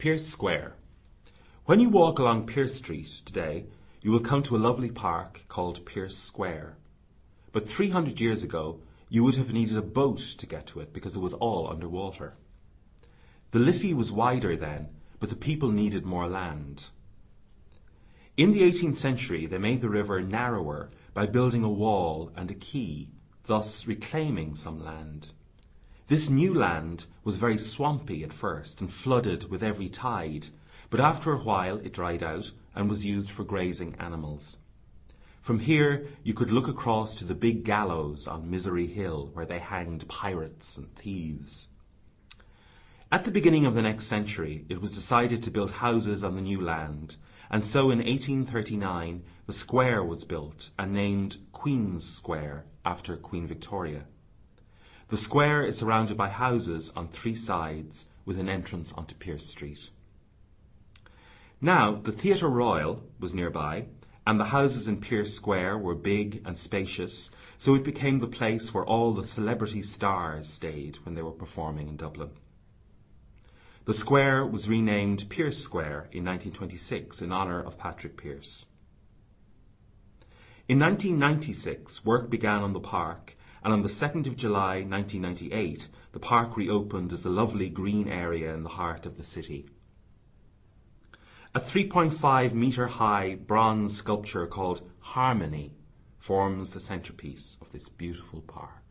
Pearse Square. When you walk along Pearse Street today, you will come to a lovely park called Pearse Square. But 300 years ago, you would have needed a boat to get to it because it was all underwater. The Liffey was wider then, but the people needed more land. In the 18th century, they made the river narrower by building a wall and a quay, thus reclaiming some land. This new land was very swampy at first and flooded with every tide, but after a while it dried out and was used for grazing animals. From here you could look across to the big gallows on Misery Hill where they hanged pirates and thieves. At the beginning of the next century it was decided to build houses on the new land, and so in 1839 the square was built and named Queen's Square after Queen Victoria. The square is surrounded by houses on three sides with an entrance onto Pearse Street. Now, the Theatre Royal was nearby, and the houses in Pearse Square were big and spacious, so it became the place where all the celebrity stars stayed when they were performing in Dublin. The square was renamed Pearse Square in 1926 in honour of Patrick Pearse. In 1996, work began on the park, and on the 2nd of July 1998, the park reopened as a lovely green area in the heart of the city. A 3.5 metre high bronze sculpture called Harmony forms the centrepiece of this beautiful park.